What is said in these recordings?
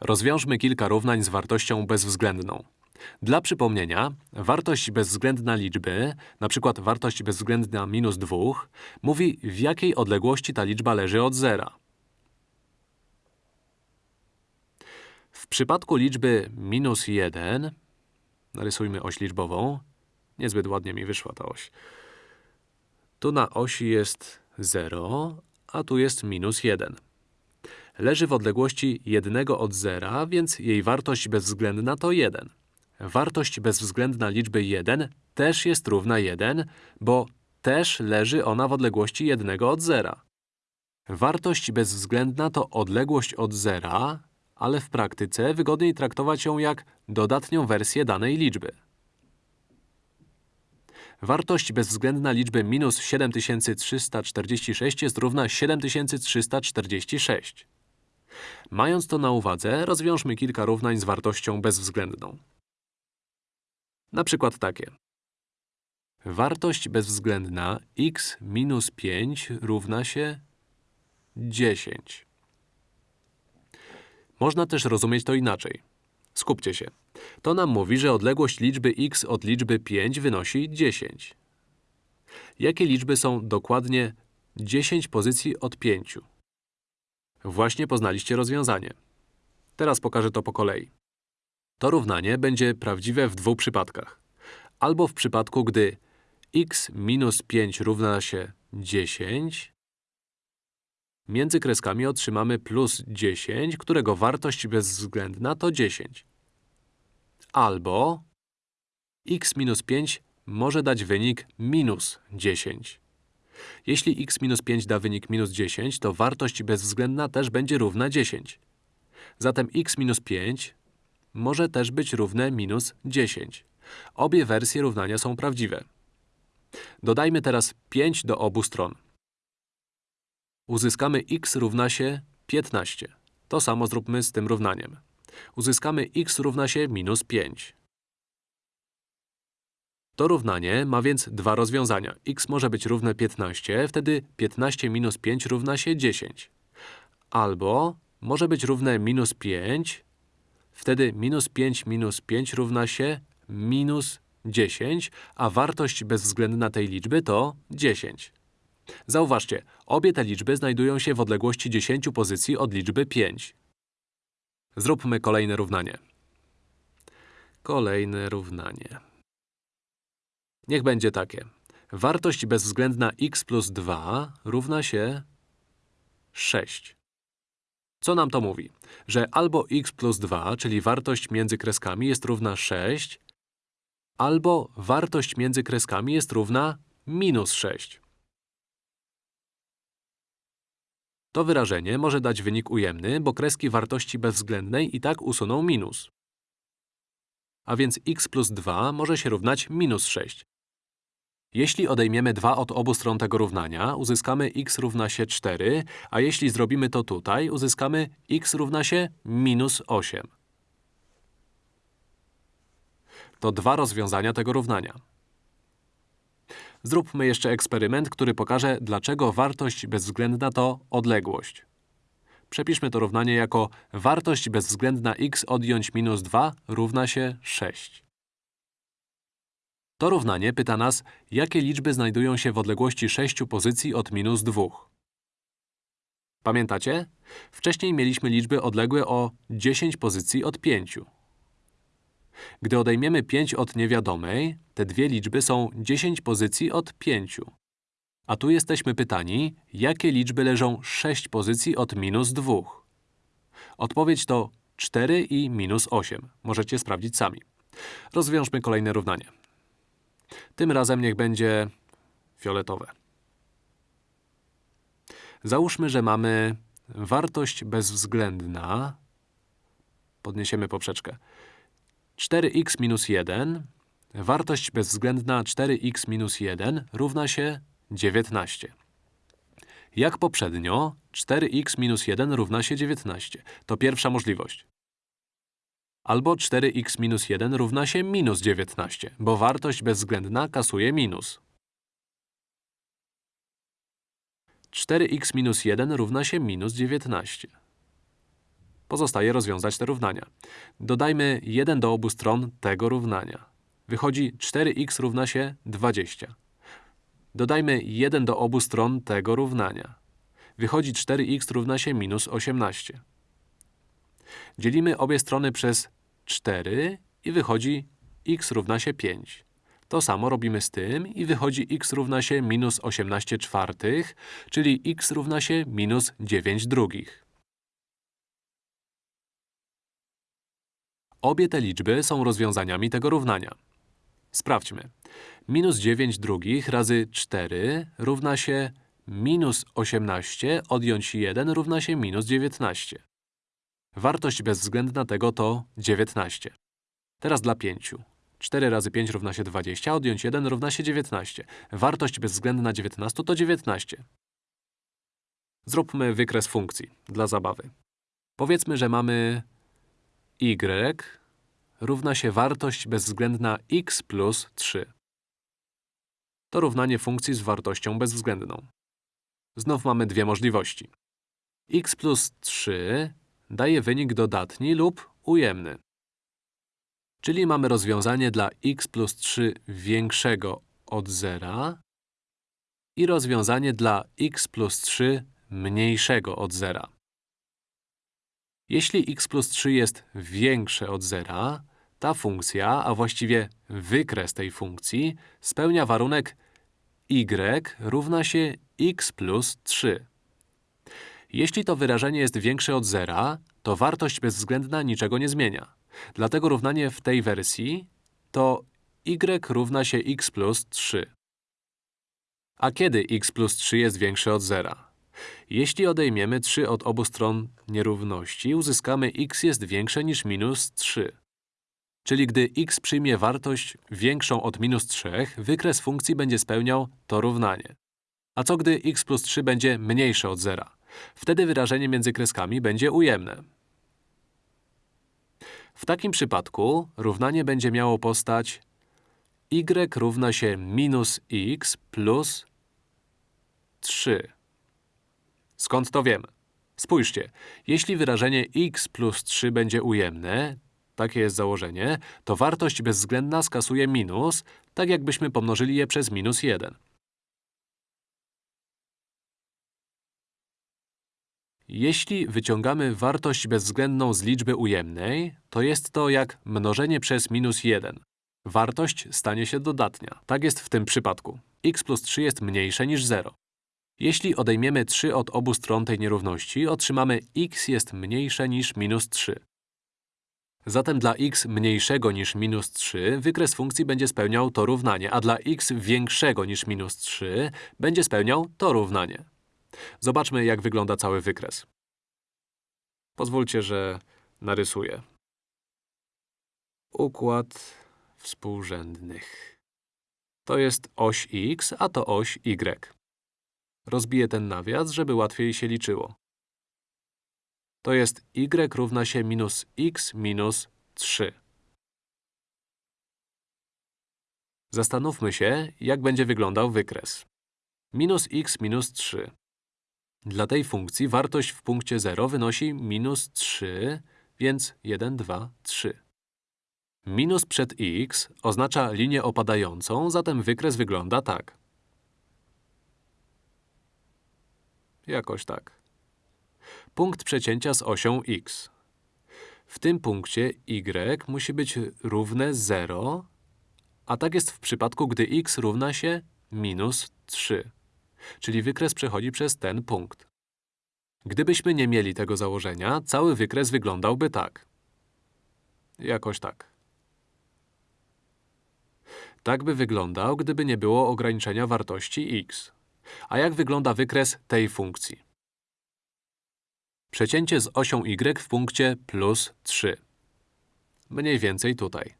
Rozwiążmy kilka równań z wartością bezwzględną. Dla przypomnienia, wartość bezwzględna liczby, przykład wartość bezwzględna minus 2, mówi w jakiej odległości ta liczba leży od zera. W przypadku liczby minus 1, narysujmy oś liczbową, niezbyt ładnie mi wyszła ta oś. Tu na osi jest 0, a tu jest minus 1. Leży w odległości 1 od zera, więc jej wartość bezwzględna to 1. Wartość bezwzględna liczby 1 też jest równa 1, bo też leży ona w odległości 1 od zera. Wartość bezwzględna to odległość od zera, ale w praktyce wygodniej traktować ją jak dodatnią wersję danej liczby. Wartość bezwzględna liczby minus 7346 jest równa 7346. Mając to na uwadze, rozwiążmy kilka równań z wartością bezwzględną. Na przykład takie. Wartość bezwzględna x minus 5 równa się 10. Można też rozumieć to inaczej. Skupcie się. To nam mówi, że odległość liczby x od liczby 5 wynosi 10. Jakie liczby są dokładnie 10 pozycji od 5? Właśnie poznaliście rozwiązanie. Teraz pokażę to po kolei. To równanie będzie prawdziwe w dwóch przypadkach. Albo w przypadku, gdy x minus 5 równa się 10, między kreskami otrzymamy plus 10, którego wartość bezwzględna to 10. Albo x minus 5 może dać wynik minus 10. Jeśli x minus 5 da wynik minus 10, to wartość bezwzględna też będzie równa 10. Zatem x minus 5 może też być równe minus 10. Obie wersje równania są prawdziwe. Dodajmy teraz 5 do obu stron. Uzyskamy x równa się 15. To samo zróbmy z tym równaniem. Uzyskamy x równa się minus 5. To równanie ma więc dwa rozwiązania. x może być równe 15, wtedy 15 minus 5 równa się 10. Albo może być równe minus 5, wtedy minus 5 minus 5 równa się minus 10, a wartość bezwzględna tej liczby to 10. Zauważcie, obie te liczby znajdują się w odległości 10 pozycji od liczby 5. Zróbmy kolejne równanie. Kolejne równanie. Niech będzie takie. Wartość bezwzględna x plus 2 równa się 6. Co nam to mówi? Że albo x plus 2, czyli wartość między kreskami jest równa 6, albo wartość między kreskami jest równa minus 6. To wyrażenie może dać wynik ujemny, bo kreski wartości bezwzględnej i tak usuną minus. A więc x plus 2 może się równać minus 6. Jeśli odejmiemy 2 od obu stron tego równania, uzyskamy x równa się 4, a jeśli zrobimy to tutaj, uzyskamy x równa się minus 8. To dwa rozwiązania tego równania. Zróbmy jeszcze eksperyment, który pokaże, dlaczego wartość bezwzględna to odległość. Przepiszmy to równanie jako wartość bezwzględna x odjąć minus 2 równa się 6. To równanie pyta nas, jakie liczby znajdują się w odległości 6 pozycji od minus 2. Pamiętacie? Wcześniej mieliśmy liczby odległe o 10 pozycji od 5. Gdy odejmiemy 5 od niewiadomej, te dwie liczby są 10 pozycji od 5. A tu jesteśmy pytani, jakie liczby leżą 6 pozycji od minus 2. Odpowiedź to 4 i minus 8. Możecie sprawdzić sami. Rozwiążmy kolejne równanie. Tym razem niech będzie fioletowe. Załóżmy, że mamy wartość bezwzględna. Podniesiemy poprzeczkę. 4x minus 1, wartość bezwzględna 4x minus 1 równa się 19. Jak poprzednio, 4x minus 1 równa się 19. To pierwsza możliwość. Albo 4x minus 1 równa się minus 19, bo wartość bezwzględna kasuje minus. 4x minus 1 równa się minus 19. Pozostaje rozwiązać te równania. Dodajmy 1 do obu stron tego równania. Wychodzi 4x równa się 20. Dodajmy 1 do obu stron tego równania. Wychodzi 4x równa się minus 18. Dzielimy obie strony przez 4 i wychodzi x równa się 5. To samo robimy z tym i wychodzi x równa się minus 18 czwartych, czyli x równa się minus 9 drugich. Obie te liczby są rozwiązaniami tego równania. Sprawdźmy. Minus 9 drugich razy 4 równa się minus 18 odjąć 1 równa się minus 19. Wartość bezwzględna tego to 19. Teraz dla 5. 4 razy 5 równa się 20, odjąć 1 równa się 19. Wartość bezwzględna 19 to 19. Zróbmy wykres funkcji, dla zabawy. Powiedzmy, że mamy y równa się wartość bezwzględna x plus 3. To równanie funkcji z wartością bezwzględną. Znów mamy dwie możliwości. x plus 3 daje wynik dodatni lub ujemny. Czyli mamy rozwiązanie dla x plus 3 większego od zera i rozwiązanie dla x plus 3 mniejszego od zera. Jeśli x plus 3 jest większe od zera, ta funkcja, a właściwie wykres tej funkcji, spełnia warunek y równa się x plus 3. Jeśli to wyrażenie jest większe od zera, to wartość bezwzględna niczego nie zmienia. Dlatego równanie w tej wersji to y równa się x plus 3. A kiedy x plus 3 jest większe od zera? Jeśli odejmiemy 3 od obu stron nierówności, uzyskamy x jest większe niż minus 3. Czyli gdy x przyjmie wartość większą od minus 3, wykres funkcji będzie spełniał to równanie. A co gdy x plus 3 będzie mniejsze od zera? Wtedy wyrażenie między kreskami będzie ujemne. W takim przypadku równanie będzie miało postać y równa się minus x plus 3. Skąd to wiemy? Spójrzcie, jeśli wyrażenie x plus 3 będzie ujemne, takie jest założenie, to wartość bezwzględna skasuje minus, tak jakbyśmy pomnożyli je przez minus 1. Jeśli wyciągamy wartość bezwzględną z liczby ujemnej, to jest to jak mnożenie przez minus 1. Wartość stanie się dodatnia. Tak jest w tym przypadku. x plus 3 jest mniejsze niż 0. Jeśli odejmiemy 3 od obu stron tej nierówności, otrzymamy x jest mniejsze niż minus 3. Zatem dla x mniejszego niż minus 3 wykres funkcji będzie spełniał to równanie, a dla x większego niż minus 3 będzie spełniał to równanie. Zobaczmy, jak wygląda cały wykres. Pozwólcie, że narysuję. Układ współrzędnych. To jest oś x, a to oś y. Rozbiję ten nawias, żeby łatwiej się liczyło. To jest y równa się minus x minus 3. Zastanówmy się, jak będzie wyglądał wykres. Minus x minus 3. Dla tej funkcji wartość w punkcie 0 wynosi minus 3, więc 1, 2, 3. Minus przed x oznacza linię opadającą, zatem wykres wygląda tak. Jakoś tak. Punkt przecięcia z osią x. W tym punkcie y musi być równe 0, a tak jest w przypadku, gdy x równa się minus 3 czyli wykres przechodzi przez ten punkt. Gdybyśmy nie mieli tego założenia, cały wykres wyglądałby tak. Jakoś tak. Tak by wyglądał, gdyby nie było ograniczenia wartości x. A jak wygląda wykres tej funkcji? Przecięcie z osią y w punkcie plus 3. Mniej więcej tutaj.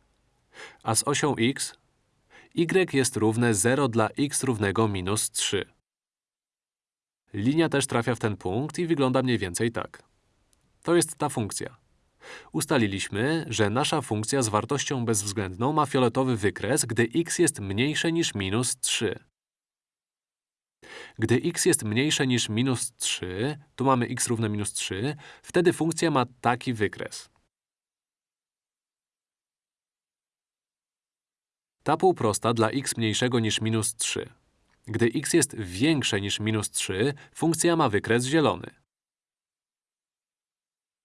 A z osią x? y jest równe 0 dla x równego minus 3. Linia też trafia w ten punkt i wygląda mniej więcej tak. To jest ta funkcja. Ustaliliśmy, że nasza funkcja z wartością bezwzględną ma fioletowy wykres, gdy x jest mniejsze niż minus 3. Gdy x jest mniejsze niż minus 3, tu mamy x równe minus 3, wtedy funkcja ma taki wykres. Ta półprosta dla x mniejszego niż minus 3. Gdy x jest większe niż minus 3, funkcja ma wykres zielony.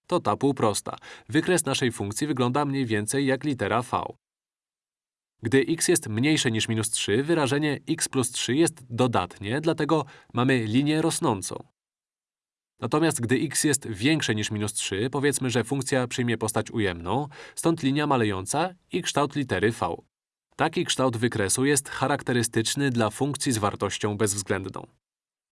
To ta półprosta. Wykres naszej funkcji wygląda mniej więcej jak litera v. Gdy x jest mniejsze niż minus 3, wyrażenie x plus 3 jest dodatnie, dlatego mamy linię rosnącą. Natomiast gdy x jest większe niż minus 3, powiedzmy, że funkcja przyjmie postać ujemną, stąd linia malejąca i kształt litery v. Taki kształt wykresu jest charakterystyczny dla funkcji z wartością bezwzględną.